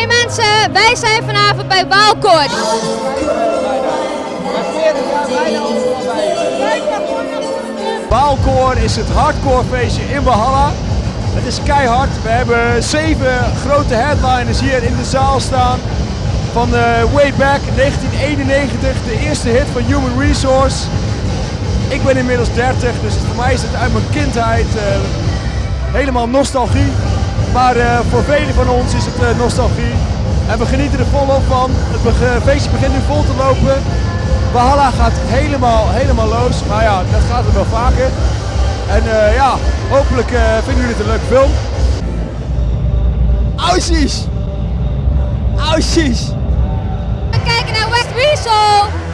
Hey mensen, wij zijn vanavond bij Waalkoord. Waalkoor is het hardcore feestje in Valhalla. Het is keihard. We hebben zeven grote headliners hier in de zaal staan. Van uh, way back 1991, de eerste hit van Human Resource. Ik ben inmiddels 30, dus voor mij is het uit mijn kindheid uh, helemaal nostalgie. Maar uh, voor velen van ons is het nostalgie. En we genieten er volop van. Het feestje begint nu vol te lopen. Valhalla gaat helemaal, helemaal los. Maar ja, dat gaat er wel vaker. En uh, ja, hopelijk vinden jullie het een leuke film. Aussies! Aussies! We kijken naar West Weasel!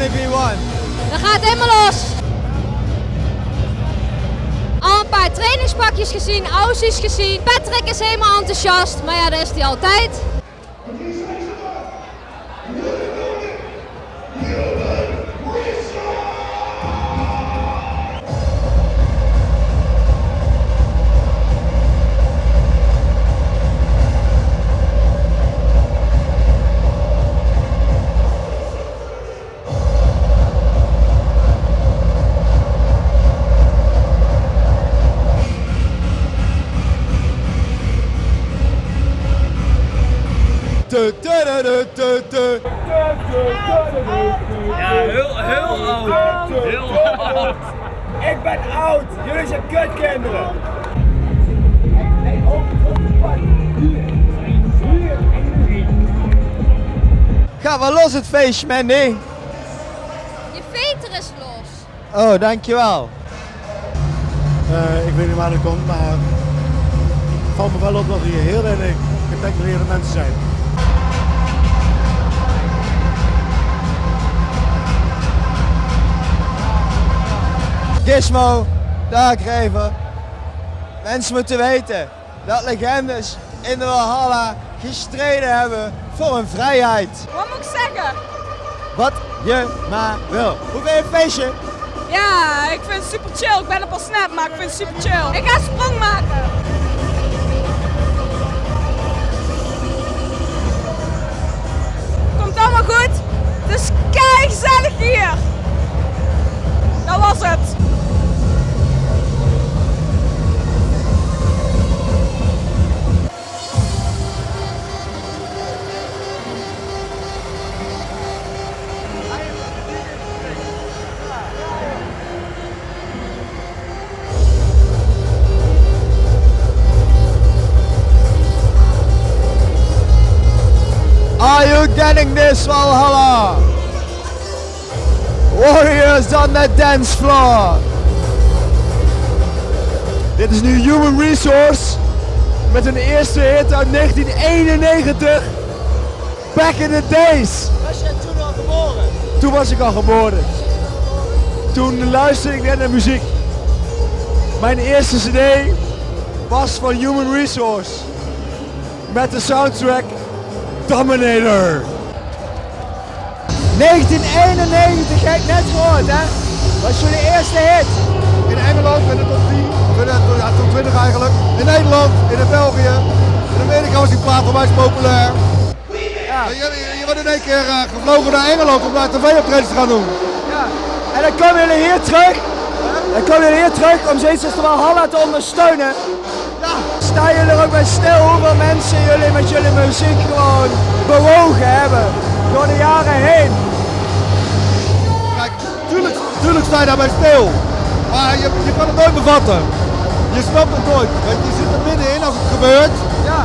Only. Dan gaat helemaal los. Al een paar trainingspakjes gezien, aussies gezien. Patrick is helemaal enthousiast, maar ja, dat is hij altijd. Ja, heel, heel oud. Heel oud. Ik ben oud. Jullie zijn kutkinderen. Ga wel los het feestje, Mandy. Je veter is los. Oh, dankjewel. Uh, ik weet niet waar dat komt, maar het valt me wel op dat er hier heel weinig getackleerde mensen zijn. Gizmo, Darkrever. Mensen moeten weten dat legendes in de Valhalla gestreden hebben voor hun vrijheid. Wat moet ik zeggen? Wat je maar wil. Hoe vind je feestje? Ja, ik vind het super chill. Ik ben op al snap, maar ik vind het super chill. Ik ga sprong maken. You getting this, Valhalla? Warriors on the dance floor. Dit is nu Human Resource met hun eerste hit uit 1991. Back in the days. Was jij toen al geboren? Toen was ik al geboren. Toen luisterde ik net naar muziek. Mijn eerste cd was van Human Resource. Met de soundtrack Dominator. 1991, heb ik net gehoord hè? Was jullie eerste hit? In Engeland in de top 10, of in de ja, top 20 eigenlijk. In Nederland, in België. In Amerika was die plaat mij populair. Ja. Je, je, je wordt in één keer uh, gevlogen naar Engeland om daar tv-optredens te gaan doen. ja. En dan komen jullie hier terug. Dan komen jullie hier terug om Valhalla te ondersteunen. Ja. Staan jullie er ook bij stil hoeveel mensen jullie met jullie muziek gewoon bewogen hebben door de jaren heen? Kijk, tuurlijk, tuurlijk sta je daarbij stil. Maar je, je kan het nooit bevatten. Je snapt het nooit. Want je zit er middenin als het gebeurt. Ja,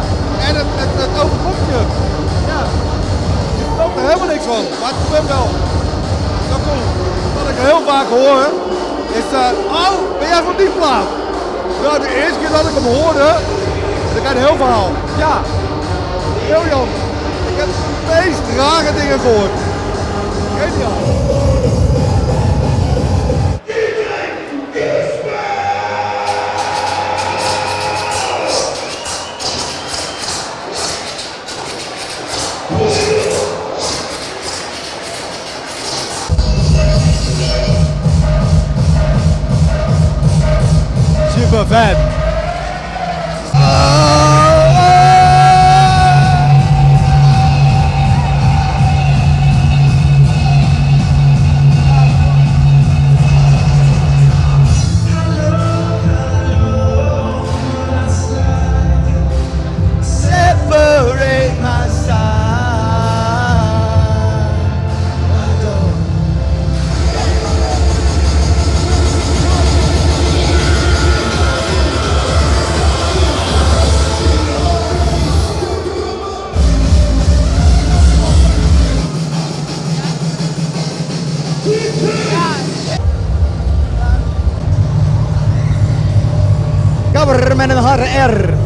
En het, het, het overkomt je. ja. Je snapt er helemaal niks van. Maar het gebeurt wel. Dat komt. Wat ik heel vaak hoor, is uh, oh, ben jij van die plaat? Nou, de eerste keer dat ik hem hoorde, krijg je een heel verhaal. Ja, Briljant. Ik heb de meest rare dingen gehoord. Geniaal. Super Gabber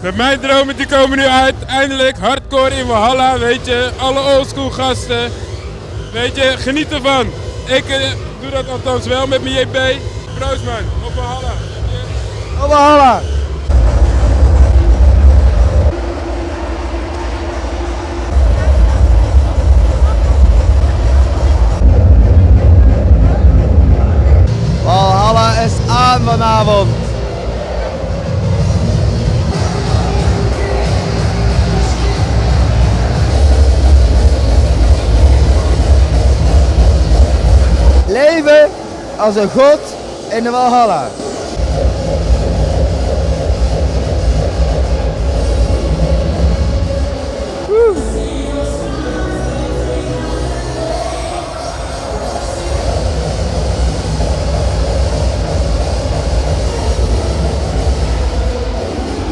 met mijn dromen die komen nu uit. Eindelijk hardcore in Valhalla, weet je. Alle oldschool gasten. Weet je, geniet ervan. Ik eh, doe dat althans wel met mijn JP. Proost man, op. Valhalla. Valhalla als een god in de Valhalla.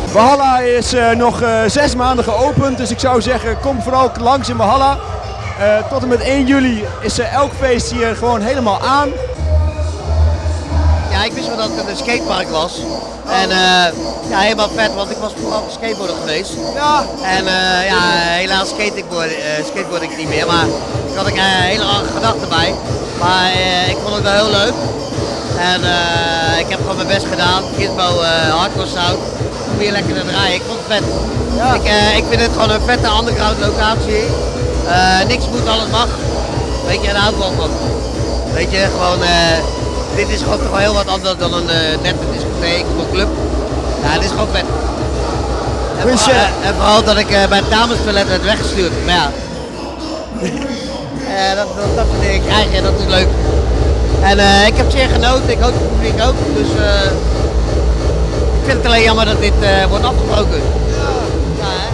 Valhalla is eh, nog eh, zes maanden geopend, dus ik zou zeggen kom vooral langs in Valhalla. Eh, tot en met 1 juli is elk feest hier gewoon helemaal aan. Ja, ik wist wel dat het een skatepark was. En eh, ja, helemaal vet, want ik was vooral skateboarder geweest. Ja, En eh, ja, helaas skate ik, board, eh, skateboard ik niet meer, maar ik had ik een hele andere gedachten bij. Maar ik vond het wel heel leuk. En ik heb gewoon mijn best gedaan. Gizmo hardcore sound. Om hier lekker te draaien. Ik vond het vet. Ja. Ik, ik vind het gewoon een vette underground locatie. Niks moet, alles mag. Weet je, en daar hou ik wel van. Weet je, gewoon, dit is gewoon toch wel heel wat anders dan een eh nette discotheek of een club. Ja, het is gewoon vet. En Goeie vooral, eh, en vooral dat ik eh, bij het damestoilet werd weggestuurd. Maar ja, dat, dat, dat soort dingen krijgen, dat is leuk. En ik heb zeer genoten, ik hoop het publiek ook. Dus eh, ik vind het alleen jammer dat dit wordt afgebroken. Ja, hè?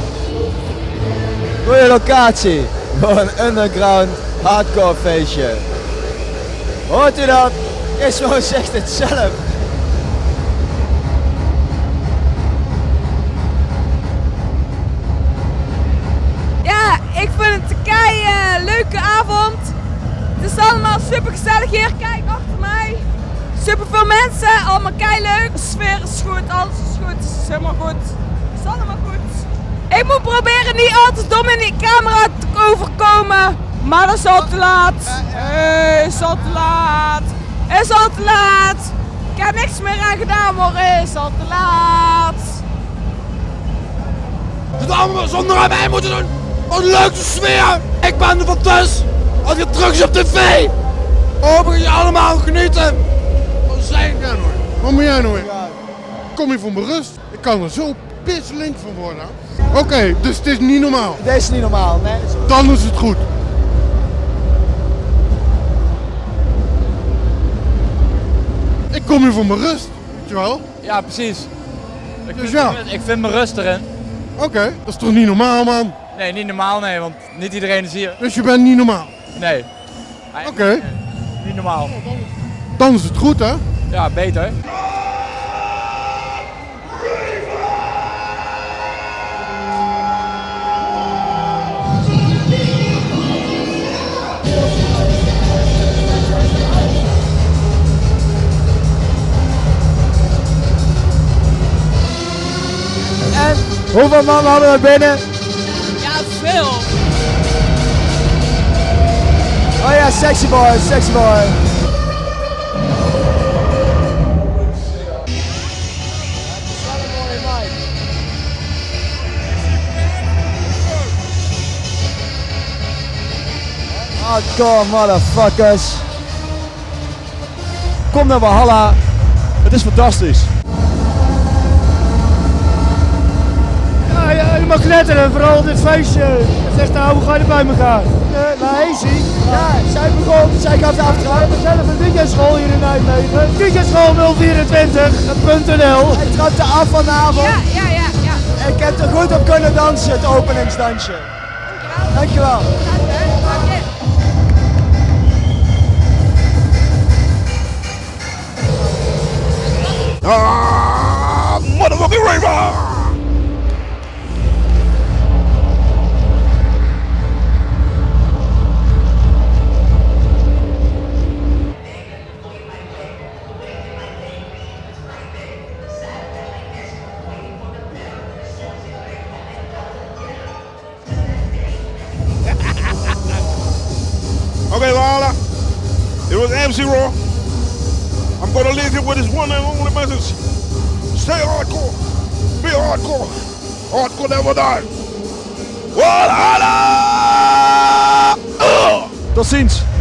goede locatie voor een underground hardcore feestje. Hoort u dat? Ismo zegt het zelf. Ja, ik vind het een kei eh, leuke avond. Het is allemaal super gezellig hier. Kijk achter mij. Super veel mensen, allemaal kei leuk. De sfeer is goed, alles is goed. Het is helemaal goed. Het is allemaal goed. Ik moet proberen niet al te dom in die camera te overkomen. Maar dat is al te laat. Eh, is al te laat. Is al te laat. Ik heb niks meer aan gedaan, maar is al te laat. Het allemaal zonder aan mij moeten doen. Wat een leuke sfeer. Ik ben er van thuis. Als je terug is op tv. Hoop ik je allemaal genieten. Wat zijn jij nou? Wat moet jij nou? Kom je voor mijn rust? Ik kan er zo pisselink van worden. Oké, dus het is niet normaal. Dit is niet normaal. Nee, Dan is het goed. Kom hier voor mijn rust. Weet je wel? Ja, precies. Ik Dus vind, ja. ik vind mijn rust erin. Oké, dat is toch niet normaal, man? Nee, niet normaal, nee, want niet iedereen is hier. Dus je bent niet normaal. Nee. Oké, Niet normaal. dan is het goed, hè? Ja, beter. Hoeveel man hadden we binnen? Ja, veel. Oh ja, sexy boy, sexy boy. Hardcore motherfuckers. Kom naar Valhalla. Het is fantastisch. Mag knetteren, vooral dit feestje. Zeg nou, hoe ga je erbij elkaar? Uh, naar Hazy. Ja, zij begon, zij gaf de aftrap. We zijn een DJ-school hier in Nijmegen. DJ-school 024.nl. Hij trapte af vanavond. Ja, ja, ja, ja. Ik heb er goed op kunnen dansen, het openingsdansje. Dankjewel. Ah, motherfucking raver! This one and only message. Stay hardcore. Be hardcore. Hardcore never die. Valhalla! Ugh. Tot ziens.